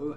Oh.